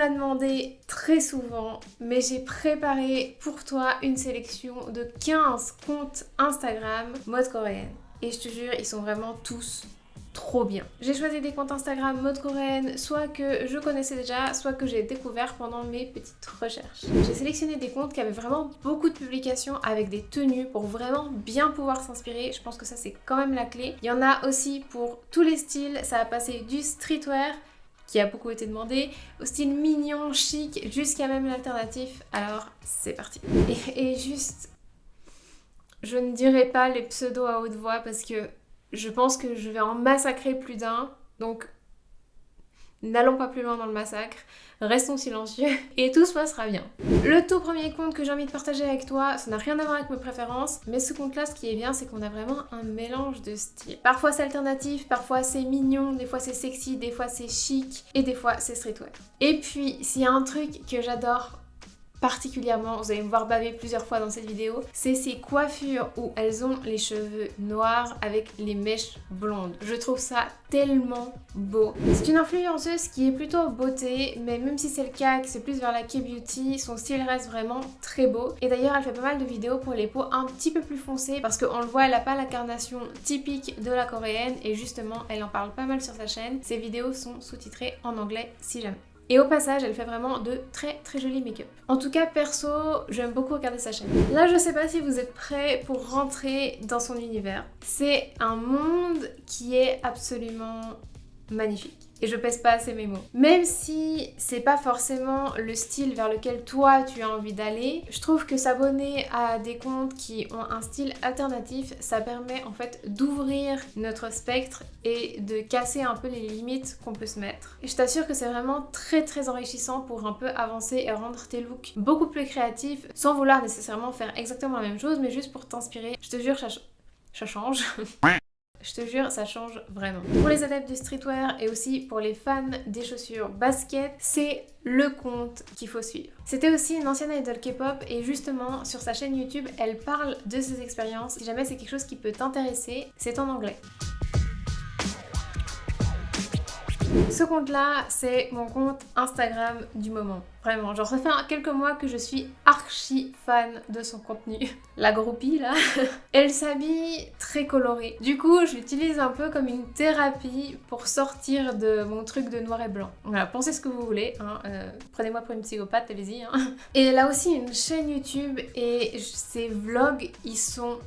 l'a demandé très souvent, mais j'ai préparé pour toi une sélection de 15 comptes Instagram mode coréenne. Et je te jure, ils sont vraiment tous trop bien. J'ai choisi des comptes Instagram mode coréenne, soit que je connaissais déjà, soit que j'ai découvert pendant mes petites recherches. J'ai sélectionné des comptes qui avaient vraiment beaucoup de publications avec des tenues pour vraiment bien pouvoir s'inspirer. Je pense que ça c'est quand même la clé. Il y en a aussi pour tous les styles, ça a passé du streetwear qui a beaucoup été demandé, au style mignon, chic, jusqu'à même l'alternatif. Alors c'est parti. Et, et juste, je ne dirai pas les pseudos à haute voix parce que je pense que je vais en massacrer plus d'un. Donc, n'allons pas plus loin dans le massacre. Restons silencieux et tout se passera bien. Le tout premier compte que j'ai envie de partager avec toi, ça n'a rien à voir avec mes préférences, mais ce compte-là, ce qui est bien, c'est qu'on a vraiment un mélange de styles. Parfois c'est alternatif, parfois c'est mignon, des fois c'est sexy, des fois c'est chic, et des fois c'est streetwear. Et puis, s'il y a un truc que j'adore particulièrement, vous allez me voir baver plusieurs fois dans cette vidéo, c'est ces coiffures où elles ont les cheveux noirs avec les mèches blondes. Je trouve ça tellement beau. C'est une influenceuse qui est plutôt beauté, mais même si c'est le cas, que c'est plus vers la K-beauty, son style reste vraiment très beau. Et d'ailleurs, elle fait pas mal de vidéos pour les peaux un petit peu plus foncées, parce qu'on le voit, elle a pas l'incarnation typique de la coréenne, et justement, elle en parle pas mal sur sa chaîne. Ses vidéos sont sous-titrées en anglais si jamais. Et au passage, elle fait vraiment de très très jolis make-up. En tout cas, perso, j'aime beaucoup regarder sa chaîne. Là, je sais pas si vous êtes prêts pour rentrer dans son univers. C'est un monde qui est absolument magnifique et je pèse pas assez mes mots. Même si c'est pas forcément le style vers lequel toi tu as envie d'aller, je trouve que s'abonner à des comptes qui ont un style alternatif, ça permet en fait d'ouvrir notre spectre et de casser un peu les limites qu'on peut se mettre. Et je t'assure que c'est vraiment très très enrichissant pour un peu avancer et rendre tes looks beaucoup plus créatifs sans vouloir nécessairement faire exactement la même chose mais juste pour t'inspirer. Je te jure, ça, ça change. Je te jure, ça change vraiment. Pour les adeptes du streetwear et aussi pour les fans des chaussures basket, c'est le compte qu'il faut suivre. C'était aussi une ancienne idol K-pop et justement sur sa chaîne YouTube, elle parle de ses expériences. Si jamais c'est quelque chose qui peut t'intéresser, c'est en anglais. Ce compte-là, c'est mon compte Instagram du moment. Vraiment, genre ça fait quelques mois que je suis archi fan de son contenu. La groupie là, elle s'habille très colorée. Du coup, je l'utilise un peu comme une thérapie pour sortir de mon truc de noir et blanc. Voilà, pensez ce que vous voulez. Hein. Euh, prenez-moi pour une psychopathe, allez-y. Hein. Et elle a aussi une chaîne YouTube et ses vlogs, ils sont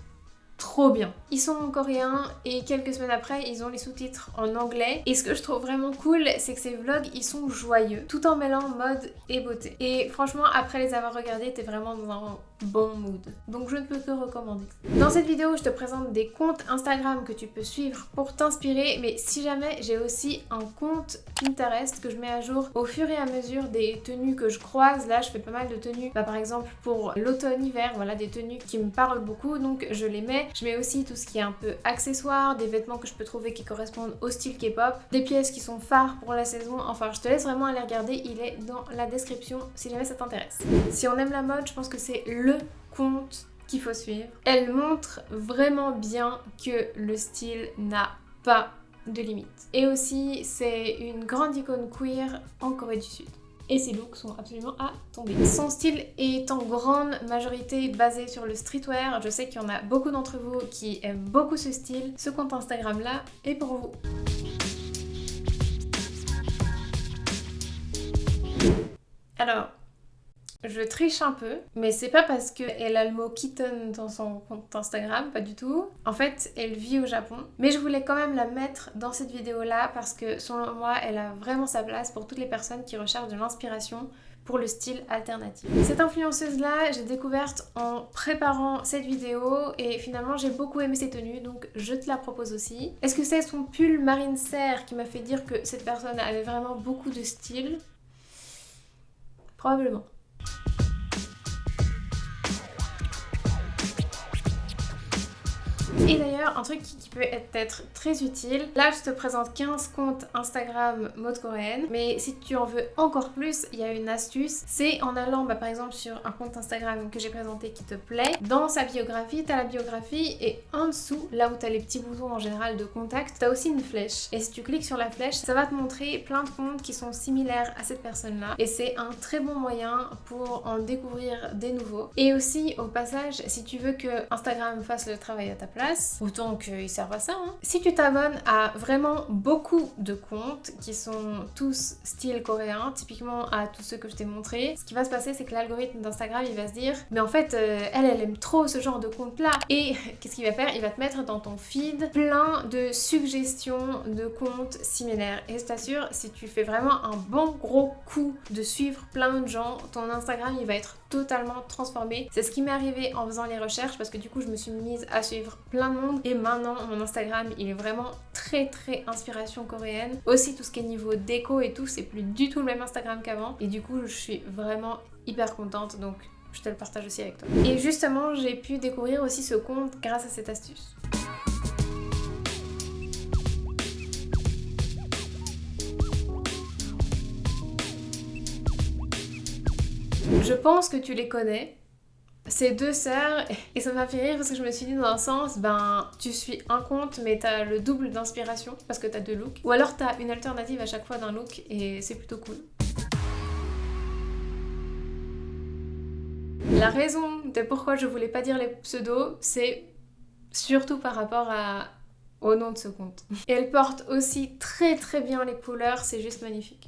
trop bien. Ils sont en coréen et quelques semaines après, ils ont les sous-titres en anglais. Et ce que je trouve vraiment cool, c'est que ces vlogs, ils sont joyeux, tout en mêlant mode et beauté. Et franchement, après les avoir regardés, t'es vraiment dans un bon mood. Donc je ne peux que recommander. Dans cette vidéo, je te présente des comptes Instagram que tu peux suivre pour t'inspirer. Mais si jamais, j'ai aussi un compte Pinterest que je mets à jour au fur et à mesure des tenues que je croise. Là, je fais pas mal de tenues. Bah, par exemple, pour l'automne-hiver, voilà, des tenues qui me parlent beaucoup. Donc je les mets je mets aussi tout ce qui est un peu accessoire, des vêtements que je peux trouver qui correspondent au style K-pop, des pièces qui sont phares pour la saison. Enfin, je te laisse vraiment aller regarder, il est dans la description si jamais ça t'intéresse. Si on aime la mode, je pense que c'est le compte qu'il faut suivre. Elle montre vraiment bien que le style n'a pas de limite. Et aussi, c'est une grande icône queer en Corée du Sud et ses looks sont absolument à tomber. Son style est en grande majorité basé sur le streetwear. Je sais qu'il y en a beaucoup d'entre vous qui aiment beaucoup ce style. Ce compte Instagram là est pour vous. Alors, je triche un peu, mais c'est pas parce qu'elle a le mot kitten dans son compte Instagram, pas du tout. En fait, elle vit au Japon. Mais je voulais quand même la mettre dans cette vidéo-là parce que selon moi, elle a vraiment sa place pour toutes les personnes qui recherchent de l'inspiration pour le style alternatif. Cette influenceuse-là, j'ai découverte en préparant cette vidéo et finalement j'ai beaucoup aimé ses tenues donc je te la propose aussi. Est-ce que c'est son pull marine serre qui m'a fait dire que cette personne avait vraiment beaucoup de style? Probablement. Et un truc qui peut être très utile, là je te présente 15 comptes Instagram mode coréenne, mais si tu en veux encore plus, il y a une astuce, c'est en allant bah, par exemple sur un compte Instagram que j'ai présenté qui te plaît, dans sa biographie, tu as la biographie et en dessous, là où tu as les petits boutons en général de contact, tu as aussi une flèche. Et si tu cliques sur la flèche, ça va te montrer plein de comptes qui sont similaires à cette personne-là et c'est un très bon moyen pour en découvrir des nouveaux. Et aussi, au passage, si tu veux que Instagram fasse le travail à ta place, autant qu'il serve à ça, hein. si tu t'abonnes à vraiment beaucoup de comptes qui sont tous style coréen, typiquement à tous ceux que je t'ai montré, ce qui va se passer c'est que l'algorithme d'Instagram il va se dire mais en fait euh, elle elle aime trop ce genre de compte là et qu'est-ce qu'il va faire? Il va te mettre dans ton feed plein de suggestions de comptes similaires et je t'assure si tu fais vraiment un bon gros coup de suivre plein de gens, ton Instagram il va être totalement transformé. C'est ce qui m'est arrivé en faisant les recherches parce que du coup je me suis mise à suivre plein de monde et maintenant mon Instagram il est vraiment très très inspiration coréenne. Aussi tout ce qui est niveau déco et tout c'est plus du tout le même Instagram qu'avant et du coup je suis vraiment hyper contente donc je te le partage aussi avec toi. Et justement j'ai pu découvrir aussi ce compte grâce à cette astuce. Je pense que tu les connais. Ces deux sœurs, et ça m'a fait rire parce que je me suis dit dans un sens, ben tu suis un compte mais t'as le double d'inspiration parce que t'as deux looks. Ou alors t'as une alternative à chaque fois d'un look et c'est plutôt cool. La raison de pourquoi je voulais pas dire les pseudos, c'est surtout par rapport au nom de ce compte. Et elle porte aussi très très bien les couleurs, c'est juste magnifique.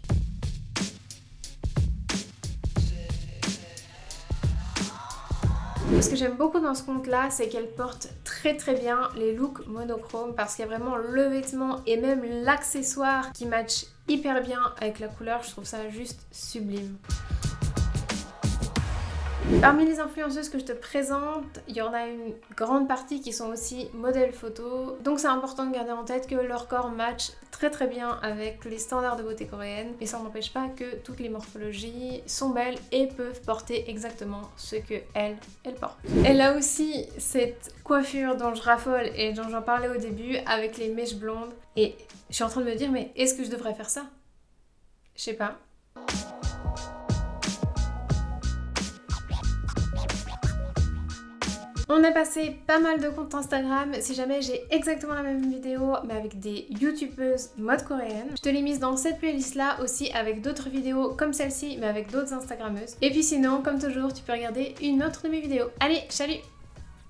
Ce que j'aime beaucoup dans ce compte là, c'est qu'elle porte très très bien les looks monochromes parce qu'il y a vraiment le vêtement et même l'accessoire qui match hyper bien avec la couleur. Je trouve ça juste sublime. Parmi les influenceuses que je te présente, il y en a une grande partie qui sont aussi modèles photo. Donc c'est important de garder en tête que leur corps match très très bien avec les standards de beauté coréenne. Mais ça n'empêche pas que toutes les morphologies sont belles et peuvent porter exactement ce que elle, elle porte. Elle a aussi cette coiffure dont je raffole et dont j'en parlais au début avec les mèches blondes. Et je suis en train de me dire mais est-ce que je devrais faire ça? Je sais pas. On a passé pas mal de comptes Instagram. Si jamais j'ai exactement la même vidéo mais avec des youtubeuses mode coréenne, je te l'ai mise dans cette playlist là aussi avec d'autres vidéos comme celle-ci mais avec d'autres instagrammeuses. Et puis sinon, comme toujours, tu peux regarder une autre de mes vidéos. Allez, salut